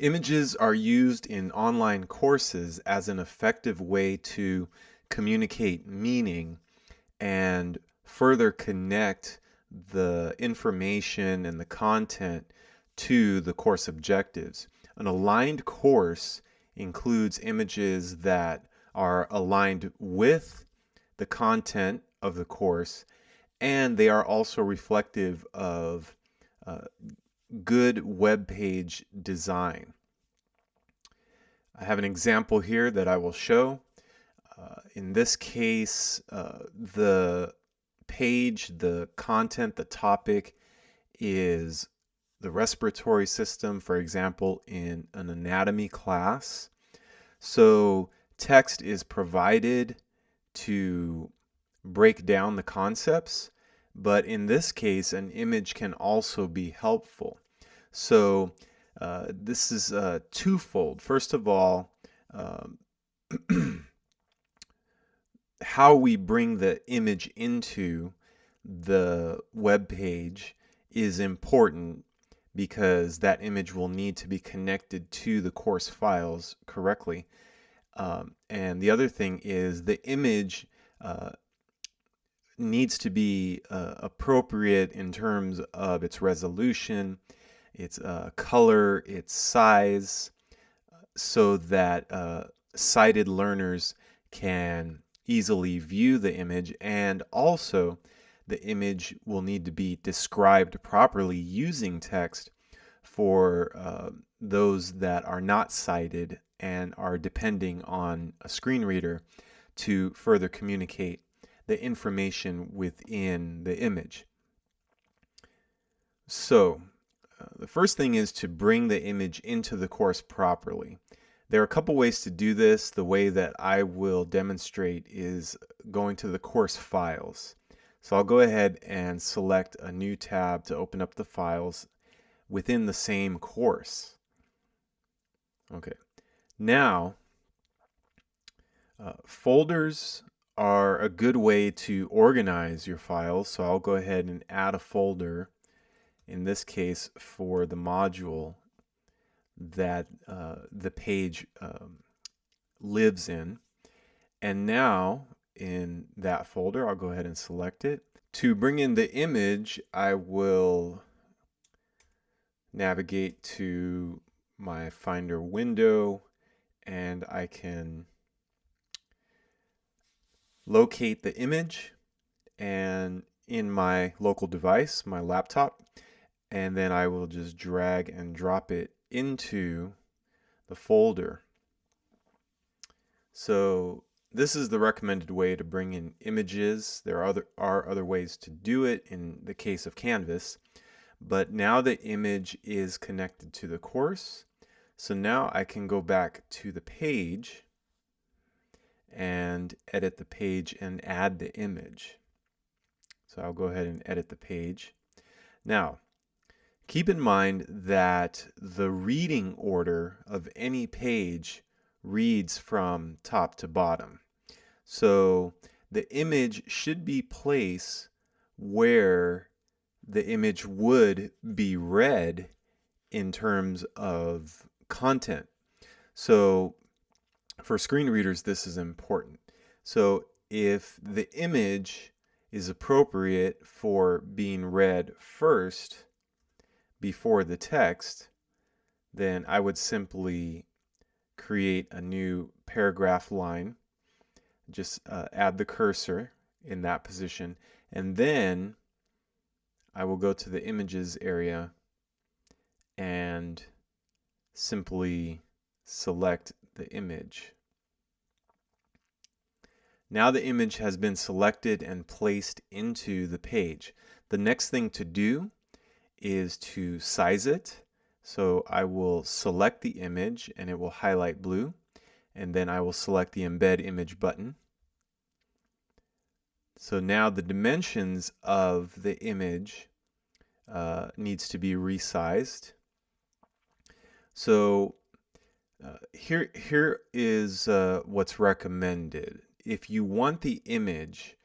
Images are used in online courses as an effective way to communicate meaning and further connect the information and the content to the course objectives. An aligned course includes images that are aligned with the content of the course and they are also reflective of uh, good web page design. I have an example here that I will show. Uh, in this case, uh, the page, the content, the topic is the respiratory system, for example, in an anatomy class. So text is provided to break down the concepts but in this case, an image can also be helpful. So uh, this is uh, twofold. First of all, um, how we bring the image into the web page is important because that image will need to be connected to the course files correctly. Um, and the other thing is the image uh, needs to be uh, appropriate in terms of its resolution, its uh, color, its size, so that uh, sighted learners can easily view the image and also the image will need to be described properly using text for uh, those that are not sighted and are depending on a screen reader to further communicate the information within the image. So the first thing is to bring the image into the course properly. There are a couple ways to do this. The way that I will demonstrate is going to the course files. So I'll go ahead and select a new tab to open up the files within the same course. Okay, now uh, folders are a good way to organize your files. So I'll go ahead and add a folder, in this case for the module that uh, the page um, lives in. And now in that folder, I'll go ahead and select it. To bring in the image, I will navigate to my Finder window and I can locate the image and in my local device, my laptop, and then I will just drag and drop it into the folder. So this is the recommended way to bring in images. There are other, are other ways to do it in the case of Canvas, but now the image is connected to the course. So now I can go back to the page and edit the page and add the image. So I'll go ahead and edit the page. Now, keep in mind that the reading order of any page reads from top to bottom. So the image should be placed where the image would be read in terms of content. So for screen readers, this is important. So if the image is appropriate for being read first before the text, then I would simply create a new paragraph line, just uh, add the cursor in that position, and then I will go to the images area and simply select the image. Now the image has been selected and placed into the page. The next thing to do is to size it. So I will select the image and it will highlight blue and then I will select the embed image button. So now the dimensions of the image uh, needs to be resized. So uh, here, here is uh, what's recommended. If you want the image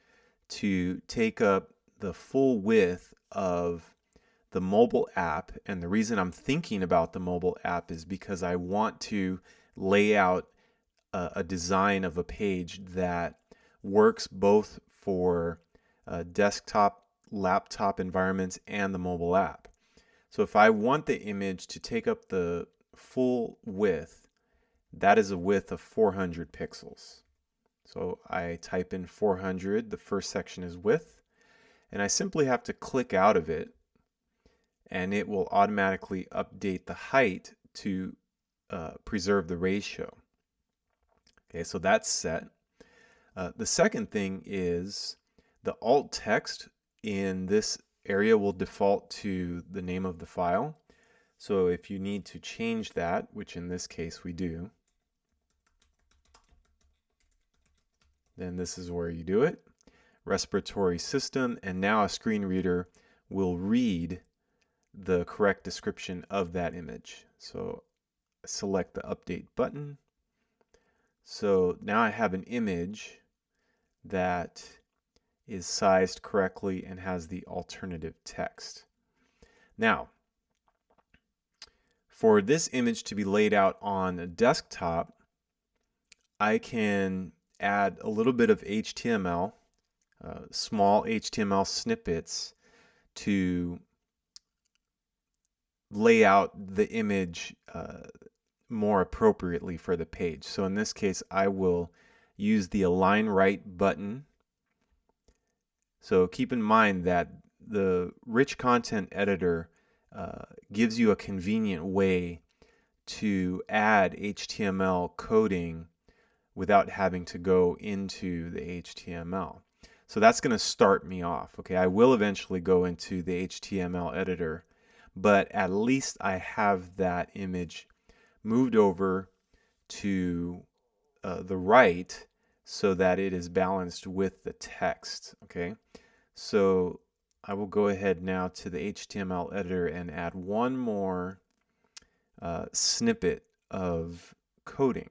to take up the full width of the mobile app. And the reason I'm thinking about the mobile app is because I want to lay out a, a design of a page that works both for uh, desktop, laptop environments, and the mobile app. So if I want the image to take up the full width, that is a width of 400 pixels. So I type in 400, the first section is width, and I simply have to click out of it and it will automatically update the height to uh, preserve the ratio. Okay, so that's set. Uh, the second thing is the alt text in this area will default to the name of the file. So if you need to change that, which in this case we do, then this is where you do it. Respiratory system, and now a screen reader will read the correct description of that image. So select the update button. So now I have an image that is sized correctly and has the alternative text. Now, for this image to be laid out on a desktop, I can add a little bit of HTML, uh, small HTML snippets to lay out the image uh, more appropriately for the page. So in this case, I will use the align right button. So keep in mind that the rich content editor uh, gives you a convenient way to add HTML coding without having to go into the HTML. So that's going to start me off. Okay, I will eventually go into the HTML editor but at least I have that image moved over to uh, the right so that it is balanced with the text okay? So I will go ahead now to the HTML editor and add one more uh, snippet of coding.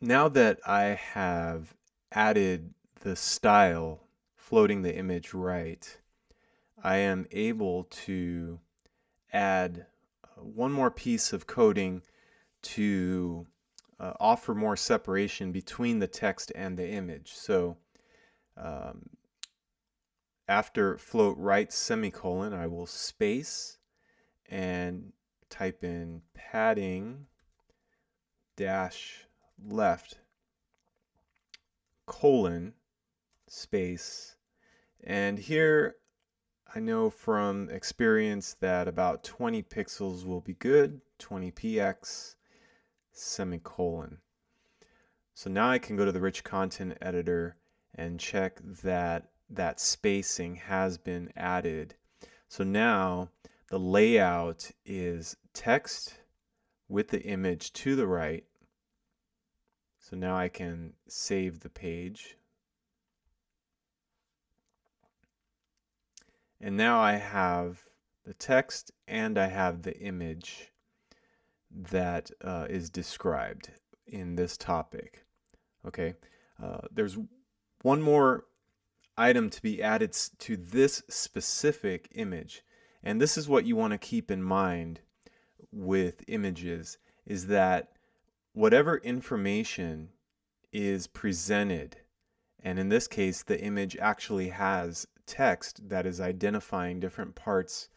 Now that I have added the style floating the image right I am able to add uh, one more piece of coding to uh, offer more separation between the text and the image. So um, after float right semicolon, I will space and type in padding dash left colon space and here I know from experience that about 20 pixels will be good, 20px semicolon. So now I can go to the rich content editor and check that that spacing has been added. So now the layout is text with the image to the right. So now I can save the page. And now I have the text and I have the image that uh, is described in this topic. Okay, uh, there's one more item to be added to this specific image. And this is what you want to keep in mind with images is that whatever information is presented, and in this case, the image actually has text that is identifying different parts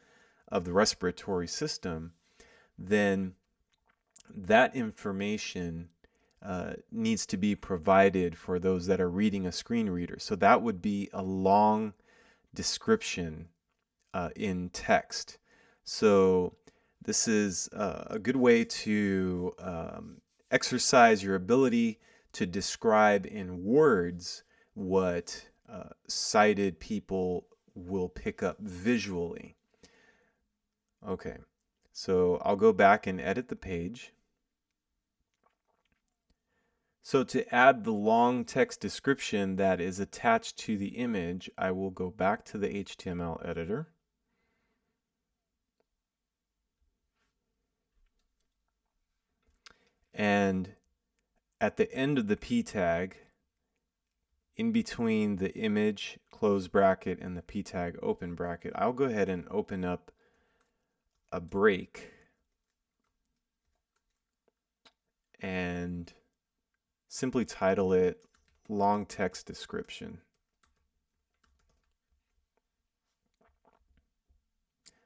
of the respiratory system, then that information uh, needs to be provided for those that are reading a screen reader. So that would be a long description uh, in text. So this is uh, a good way to um, exercise your ability to describe in words what uh, sighted people will pick up visually. Okay, so I'll go back and edit the page. So to add the long text description that is attached to the image, I will go back to the HTML editor. And at the end of the p tag, in between the image close bracket and the p tag open bracket, I'll go ahead and open up a break and simply title it long text description.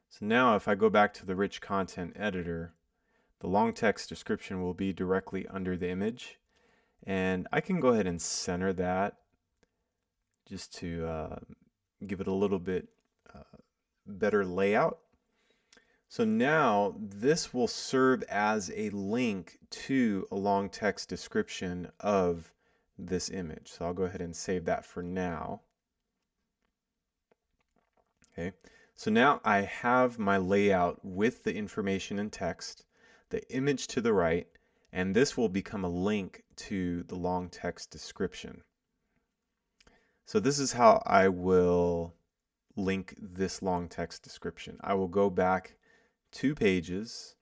So now if I go back to the rich content editor, the long text description will be directly under the image. And I can go ahead and center that just to uh, give it a little bit uh, better layout. So now this will serve as a link to a long text description of this image. So I'll go ahead and save that for now. Okay, so now I have my layout with the information and text, the image to the right, and this will become a link to the long text description. So this is how I will link this long text description. I will go back two pages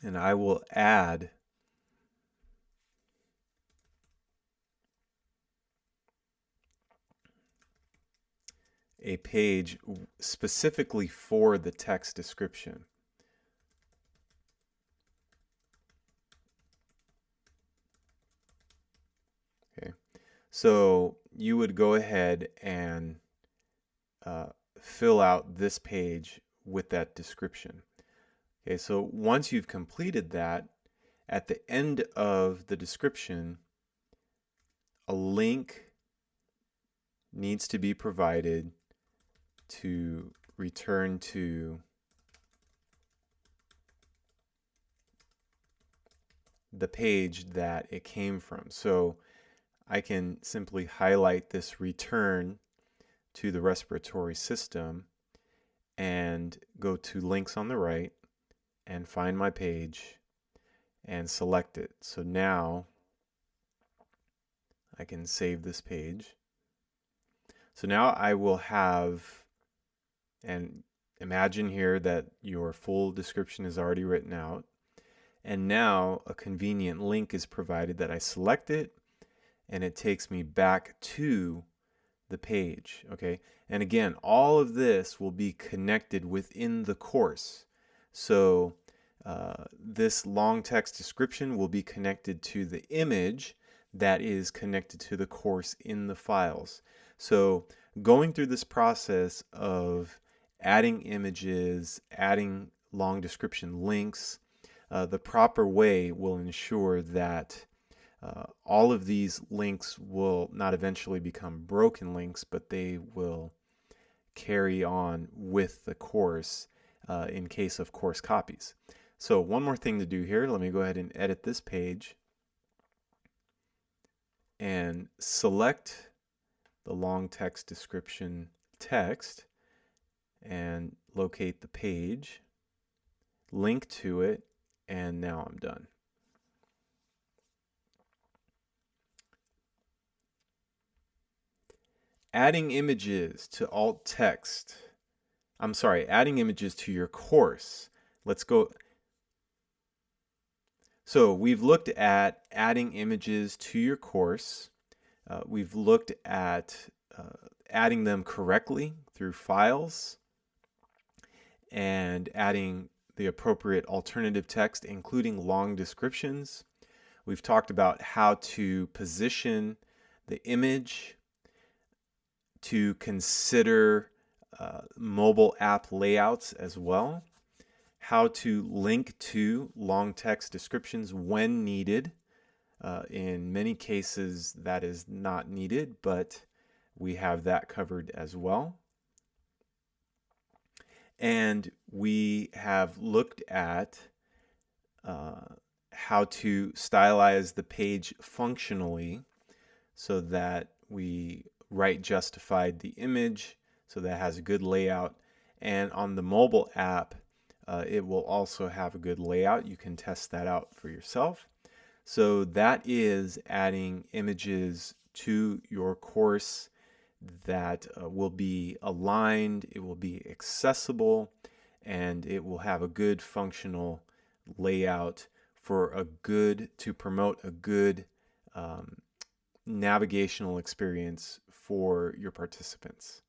and I will add a page specifically for the text description. Okay, so you would go ahead and uh, fill out this page with that description. Okay, so once you've completed that, at the end of the description, a link needs to be provided to return to the page that it came from. So I can simply highlight this return to the respiratory system and go to links on the right and find my page and select it. So now I can save this page. So now I will have, and imagine here that your full description is already written out. And now a convenient link is provided that I select it and it takes me back to the page, okay? And again, all of this will be connected within the course. So uh, this long text description will be connected to the image that is connected to the course in the files. So going through this process of adding images, adding long description links, uh, the proper way will ensure that uh, all of these links will not eventually become broken links, but they will carry on with the course uh, in case of course copies. So one more thing to do here, let me go ahead and edit this page and select the long text description text and locate the page, link to it, and now I'm done. Adding images to alt text. I'm sorry, adding images to your course. Let's go. So we've looked at adding images to your course. Uh, we've looked at uh, adding them correctly through files and adding the appropriate alternative text, including long descriptions. We've talked about how to position the image to consider uh, mobile app layouts as well, how to link to long text descriptions when needed. Uh, in many cases, that is not needed, but we have that covered as well. And we have looked at uh, how to stylize the page functionally so that we right justified the image so that has a good layout. And on the mobile app uh, it will also have a good layout. You can test that out for yourself. So that is adding images to your course that uh, will be aligned it will be accessible and it will have a good functional layout for a good to promote a good um, navigational experience for your participants.